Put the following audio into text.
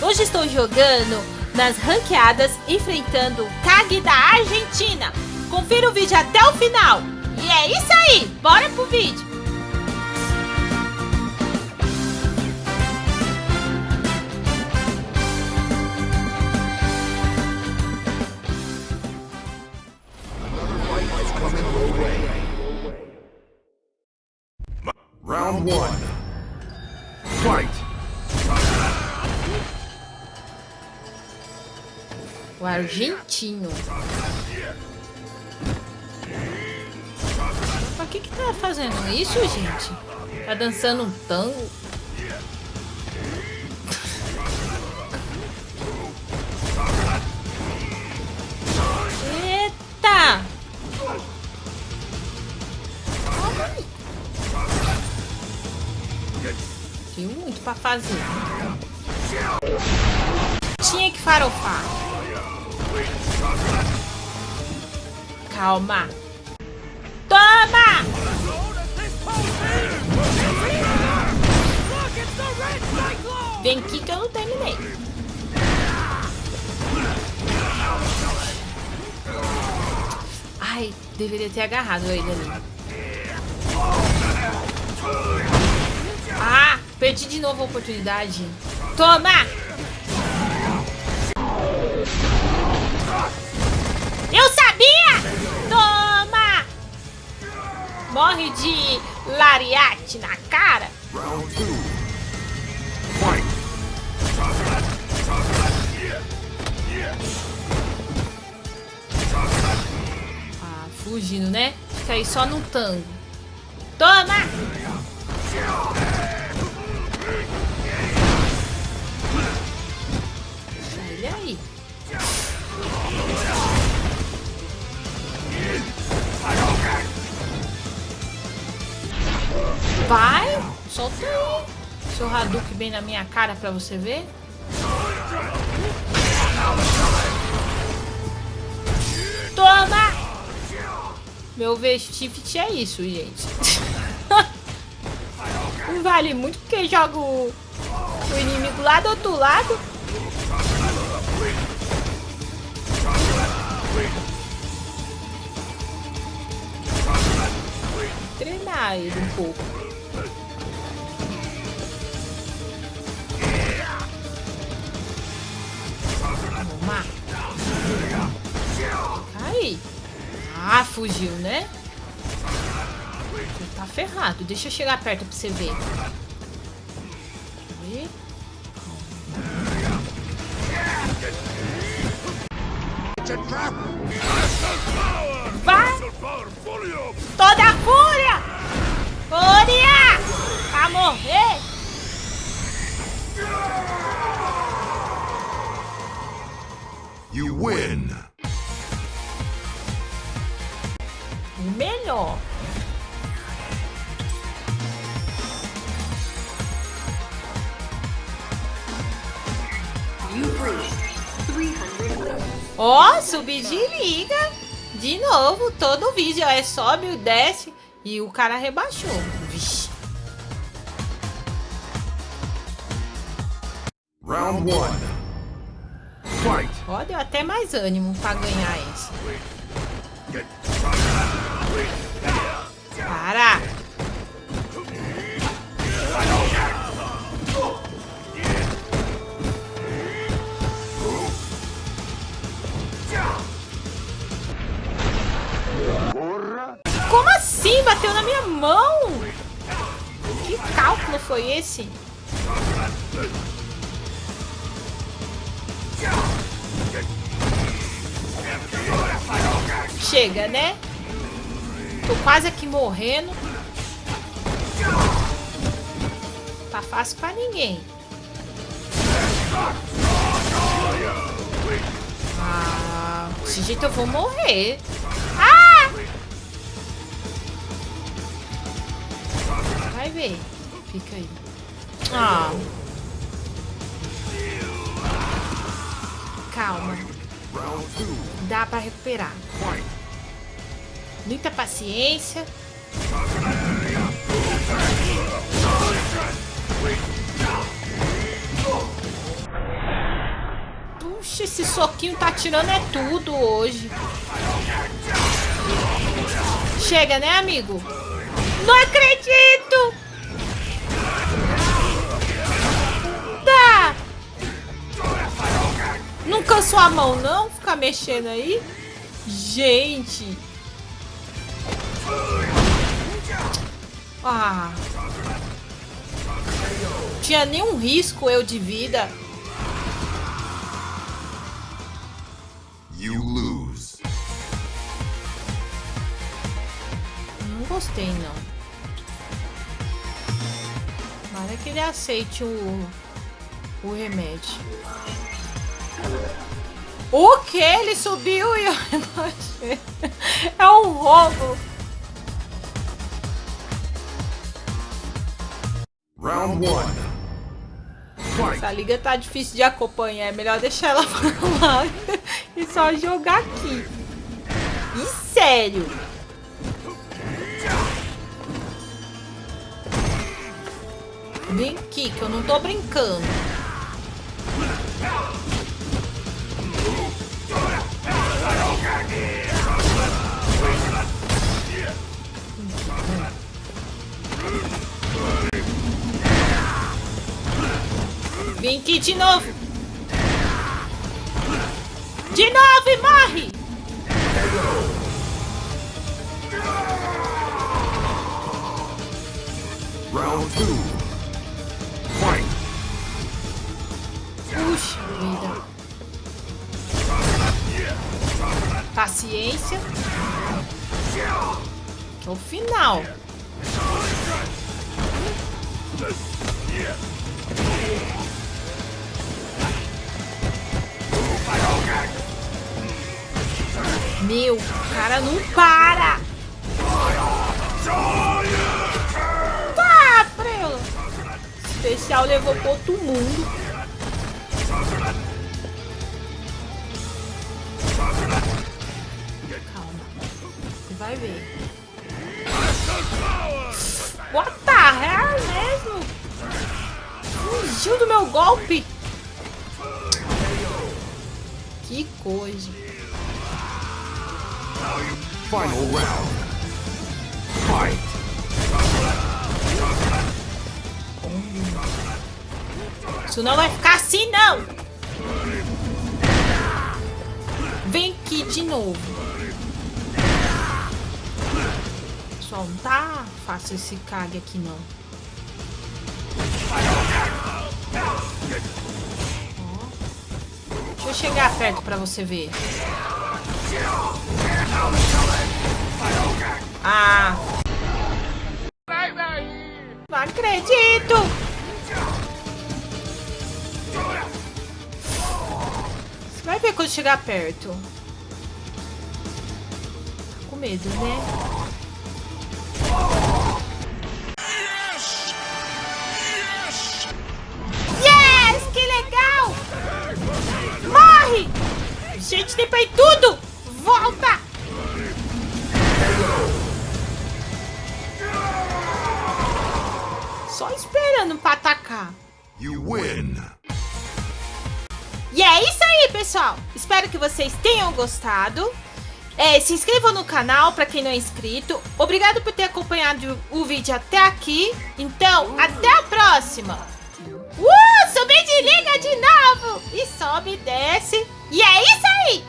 Hoje estou jogando nas ranqueadas enfrentando o Kag da Argentina. Confira o vídeo até o final. E é isso aí, bora pro vídeo. Round one. Fight! O argentino. Mas que que tá fazendo isso, gente? Tá dançando um tango? Eita! Tinha muito pra fazer. Tinha que farofar. Calma. Toma! Vem aqui que eu não terminei. Ai, deveria ter agarrado ele ali. Ah, perdi de novo a oportunidade. Toma! Morre de lariate na cara. Round two. Fight! Ah, fugindo, né? Fica aí só no tango. Toma! Vai! Solta aí. Seu Hadouken bem na minha cara pra você ver. Toma! Meu vestifte é isso, gente. Não vale muito porque joga o, o inimigo lá do outro lado. Treinar ele um pouco. Toma. Aí. Ah, fugiu, né? Tá ferrado. Deixa eu chegar perto pra você ver. Aí. It's a trap! Toda a fúria! Fúria! Pra morrer! You win! O melhor. You've reached 300 levels. Ó, subir de liga. De novo, todo vídeo é sobe, desce e o cara rebaixou. Vixe. Round one. Fight! Ó, deu até mais ânimo pra ganhar esse. Para! Foi esse? Chega, né? Tô quase aqui morrendo. Tá fácil pra ninguém. Ah, desse jeito eu vou morrer. Ah! Vai ver. Fica aí. Ah. Calma. Dá pra recuperar. Muita paciência. Puxa, esse soquinho tá tirando é tudo hoje. Chega, né, amigo? Não acredito! Não cansou a mão, não? Ficar mexendo aí? Gente! Ah! Tinha nenhum risco eu de vida. You lose. Não gostei, não. Para que ele aceite o, o remédio. Que? Ele subiu e eu rebaixei. É um roubo. Round one. Essa liga tá difícil de acompanhar. É melhor deixar ela pra lá e só jogar aqui. E sério. Vem aqui, que eu não tô brincando. Vem aqui de novo. De novo e morre. Round two. Fight. Puxa vida. Paciência. O final. Meu, o cara não para. Tá, prelo. Especial levou pro outro mundo. Calma. Você vai ver. What the hell mesmo? Fugiu do meu golpe. Que coisa. Final round. Fight. Isso não vai ficar assim, não. Vem aqui de novo. Pessoal, não tá fácil esse Kage aqui, não. Eu chegar perto pra você ver. Ah. Não acredito! Você vai ver quando chegar perto. Tá com medo, né? Morre! Gente, tem ir tudo! Volta! Só esperando pra atacar. You win. E é isso aí, pessoal. Espero que vocês tenham gostado. É, se inscrevam no canal para quem não é inscrito. Obrigado por ter acompanhado o vídeo até aqui. Então, até a próxima. Subir de liga de novo. E sobe desce. E é isso aí.